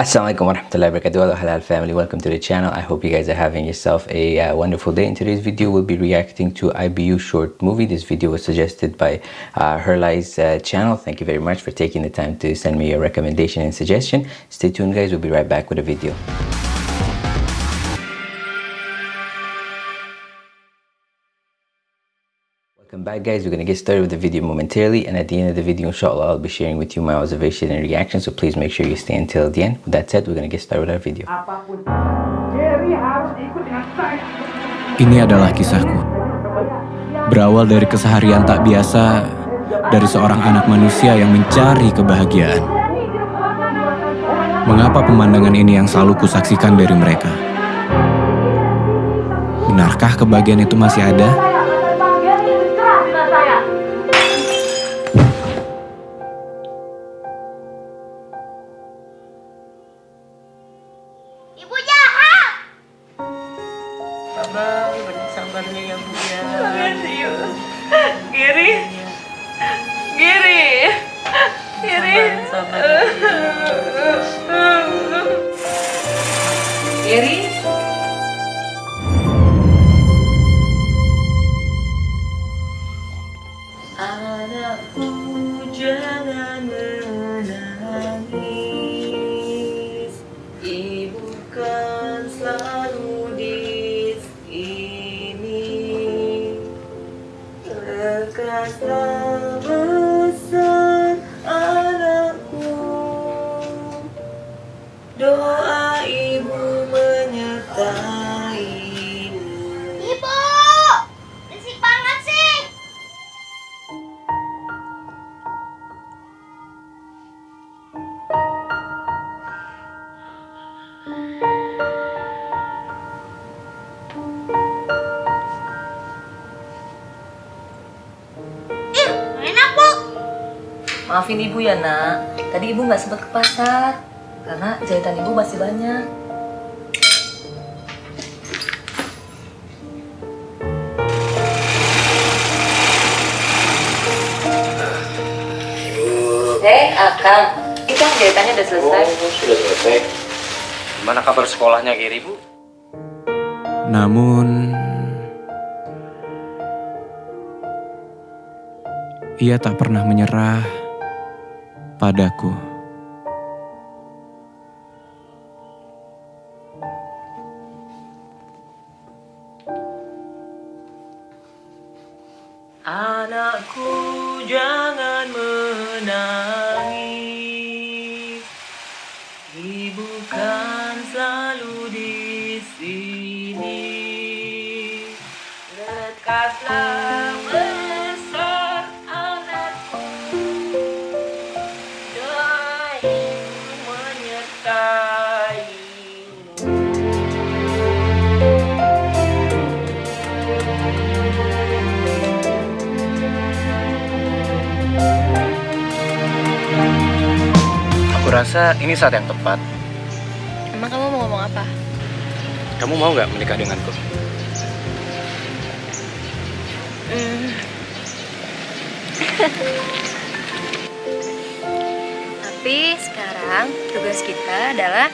Assalamualaikum warahmatullahi wabarakatuh. Hello halal family. Welcome to the channel. I hope you guys are having yourself a uh, wonderful day. In today's video we'll be reacting to IBU short movie. This video was suggested by uh, Herlai's uh, channel. Thank you very much for taking the time to send me your recommendation and suggestion. Stay tuned guys. We'll be right back with a video Welcome back guys, we're going to get started with the video momentarily and at the end of the video inshallah I'll be sharing with you my observation and reaction so please make sure you stay until the end. With that said, we're going to get started with our video. Ini adalah kisahku. Berawal dari keseharian tak biasa dari seorang anak manusia yang mencari kebahagiaan. Mengapa pemandangan ini yang selalu kusaksikan dari mereka? Benarkah kebahagiaan itu masih ada? Maafin ibu ya nak, tadi ibu nggak sempat ke pasar karena jahitan ibu masih banyak. Eh, Akang, itu jahitannya udah selesai. Oh, sudah selesai. Gimana kabar sekolahnya Giri, Bu? Namun ia tak pernah menyerah padaku. Rasa ini saat yang tepat. Emang kamu mau ngomong apa? Kamu mau nggak menikah denganku? Hmm. Tapi sekarang tugas kita adalah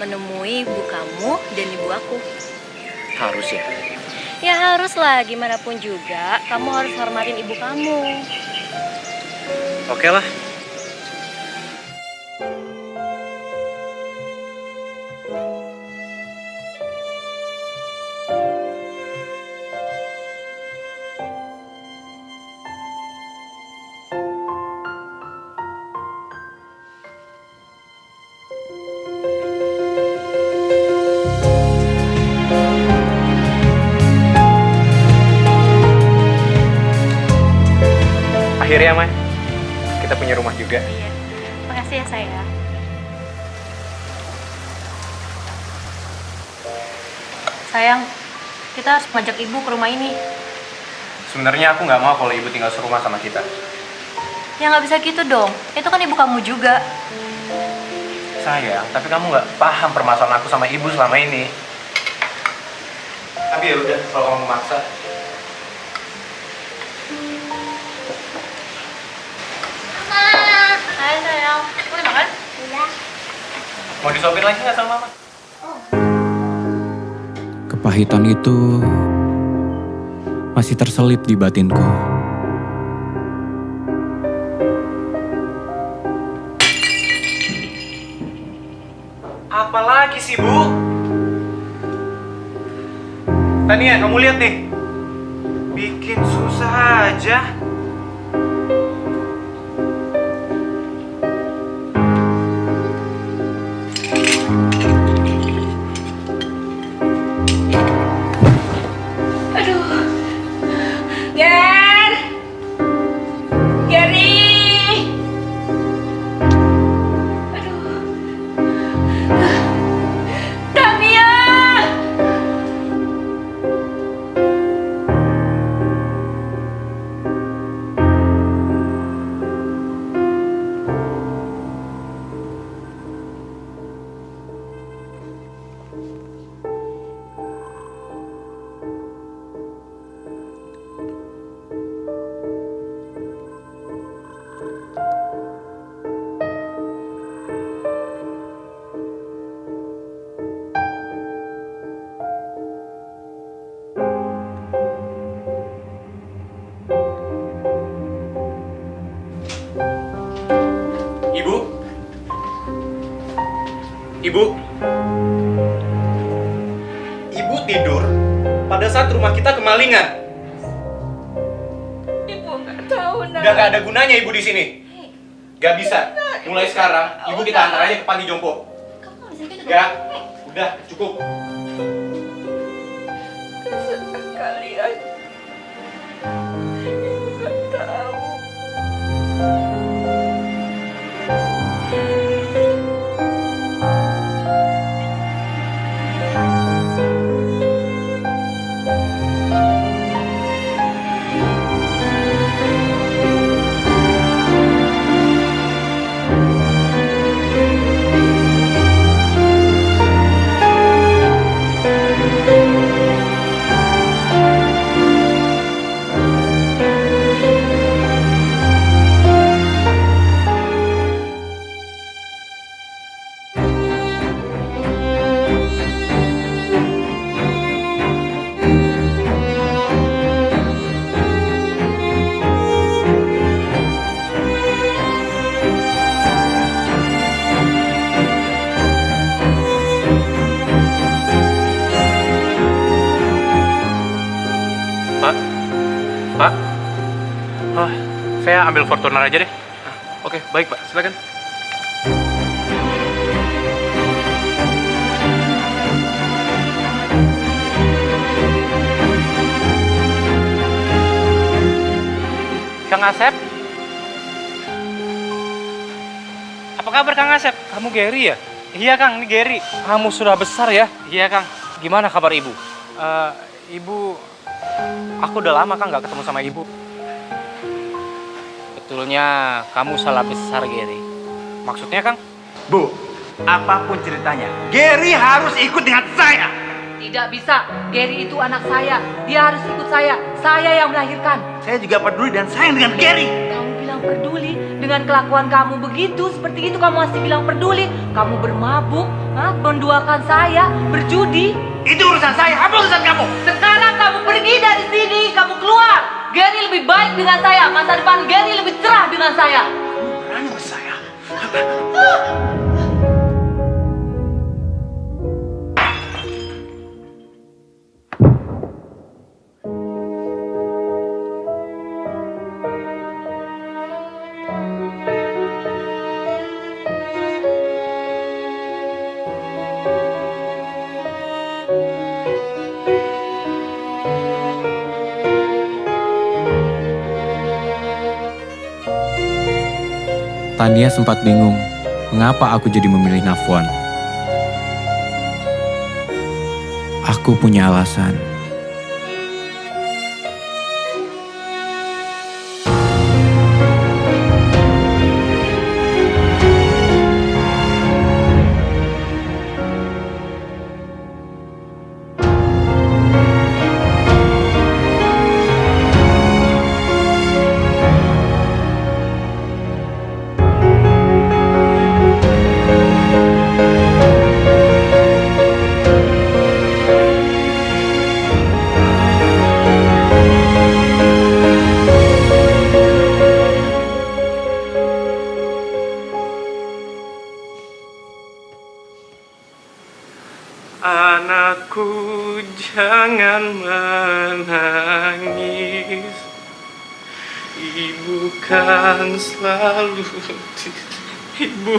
menemui ibu kamu dan ibu aku. Harus ya. Ya harus lah, gimana pun juga kamu harus hormatin ibu kamu. Oke lah. Sayang, kita harus ngajak ibu ke rumah ini. Sebenarnya aku nggak mau kalau ibu tinggal serumah sama kita. Ya nggak bisa gitu dong. Itu kan ibu kamu juga. Sayang, tapi kamu nggak paham permasalahan aku sama ibu selama ini. Tapi ya udah, kalau kamu memaksa, Mama! Hai sayang, mau dimakan? Udah. Mau disuapin lagi nggak sama mama? Kepahitan itu masih terselip di batinku. Apalagi sih, Bu? Tania, kamu lihat nih. Bikin susah aja. Rumah kita kemalingan. Ibu nggak tahu nak. Udah gak ada gunanya ibu di sini. Gak bisa. Mulai sekarang, ibu kita antar aja ke panti jompo. Bisa gitu Gak. Udah, cukup. Saya ambil Fortuner aja deh. Oke, baik Pak. Silakan. Kang Asep? Apa kabar Kang Asep? Kamu Gary ya? Iya Kang, ini Gary. Kamu sudah besar ya? Iya Kang. Gimana kabar Ibu? Eh, ibu Aku udah lama kan nggak ketemu sama ibu. Betulnya kamu salah besar, Gary. Maksudnya, Kang? Bu, apa pun ceritanya, Gary harus ikut dengan saya. Tidak bisa. Gary itu anak saya. Dia harus ikut saya. Saya yang melahirkan. Saya juga peduli dan sayang dengan Gary. Kamu bilang peduli dengan kelakuan kamu begitu, seperti itu kamu masih bilang peduli. Kamu bermabuk, ha? menduakan saya, berjudi. Itu urusan saya, apa urusan kamu? Sekarang kamu pergi dari sini, kamu keluar. Gary lebih baik dengan saya, masa depan Gary lebih cerah dengan saya. Berani sama saya. Tania sempat bingung mengapa aku jadi memilih Nafwan. Aku punya alasan. Ibu kan selalu Ibu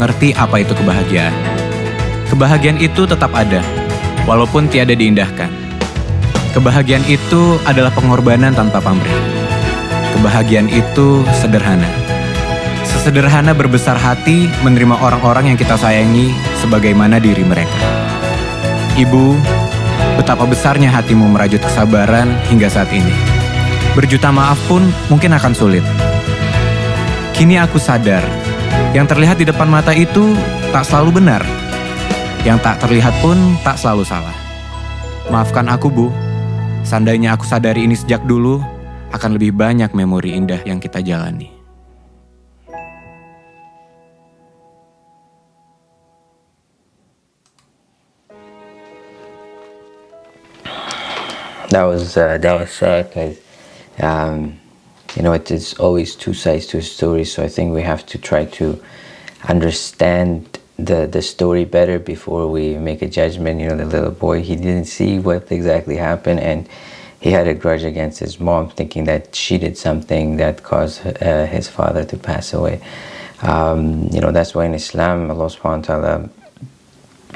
mengerti apa itu kebahagiaan. Kebahagiaan itu tetap ada, walaupun tiada diindahkan. Kebahagiaan itu adalah pengorbanan tanpa pamrih. Kebahagiaan itu sederhana. Sesederhana berbesar hati menerima orang-orang yang kita sayangi sebagaimana diri mereka. Ibu, betapa besarnya hatimu merajut kesabaran hingga saat ini. Berjuta maaf pun mungkin akan sulit. Kini aku sadar, yang terlihat di depan mata itu tak selalu benar. Yang tak terlihat pun tak selalu salah. Maafkan aku, Bu. Seandainya aku sadari ini sejak dulu, akan lebih banyak memori indah yang kita jalani. that was uh, that was sad because um, you know it is always two sides to a story so i think we have to try to understand the the story better before we make a judgment. You know the little boy he didn't see what exactly happened and he had a grudge against his mom thinking that she did something that caused uh, his father to pass away. Um, you know that's why in islam allah subhanahu wa ta'ala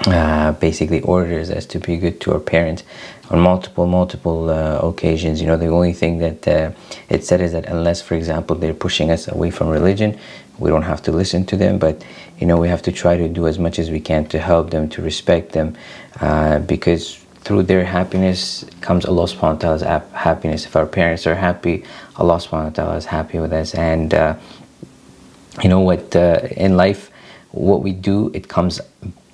uh, basically orders us to be good to our parents on multiple multiple uh, occasions. You know the only thing that uh, it said is that unless for example they're pushing us away from religion we don't have to listen to them. But you know we have to try to do as much as we can to help them to respect them uh, because through their happiness comes Allah subhanahu wa ta'ala's happiness. If our parents are happy Allah subhanahu wa ta'ala is happy with us. And uh, you know what uh, in life what we do it comes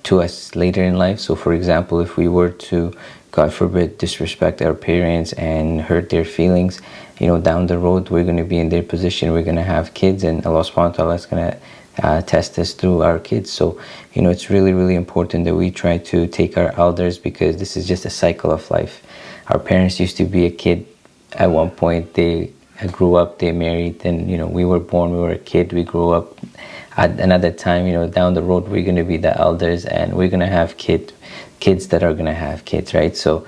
to us later in life. So for example if we were to god forbid disrespect our parents and hurt their feelings you know down the road we're going to be in their position. We're going to have kids and allah subhanahu wa ta'ala is going to uh, test us through our kids. So you know it's really really important that we try to take our elders because this is just a cycle of life. Our parents used to be a kid at one point. They grew up they married then you know we were born we were a kid we grew up at another time you know down the road we're going to be the elders and we're going to have kid kids that are going to have kids right? So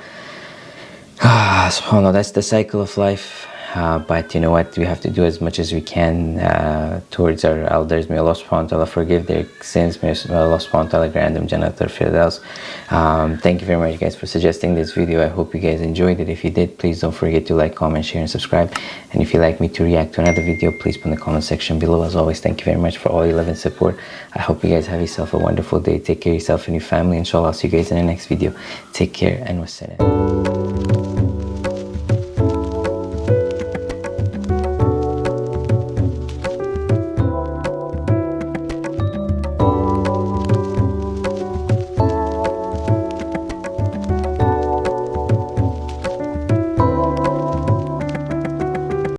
ah subhanallah that's the cycle of life uh, but you know what? We have to do as much as we can uh, towards our elders. May Allah subhanahu wa ta'ala forgive their sins. May Allah subhanahu wa ta'ala grant them Jannat al-Firdaus um, thank you very much guys for suggesting this video. I hope you guys enjoyed it. If you did please don't forget to like comment share and subscribe. And if you'd like me to react to another video please put in the comment section below. As always thank you very much for all your love and support. I hope you guys have yourself a wonderful day. Take care of yourself and your family. Inshallah I'll see you guys in the next video. Take care and wassalam